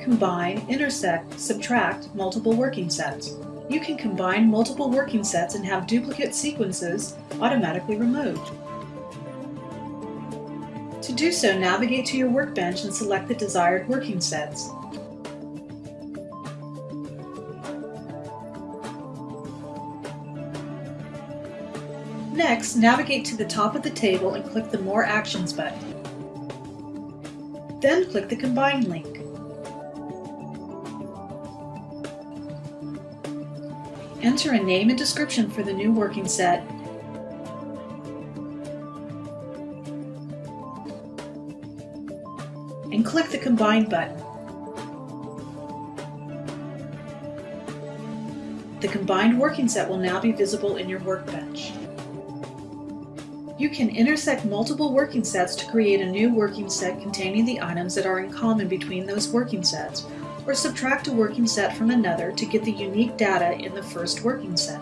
combine, intersect, subtract multiple working sets. You can combine multiple working sets and have duplicate sequences automatically removed. To do so, navigate to your workbench and select the desired working sets. Next, navigate to the top of the table and click the More Actions button. Then click the Combine link. Enter a name and description for the new working set and click the Combine button. The combined working set will now be visible in your workbench. You can intersect multiple working sets to create a new working set containing the items that are in common between those working sets, or subtract a working set from another to get the unique data in the first working set.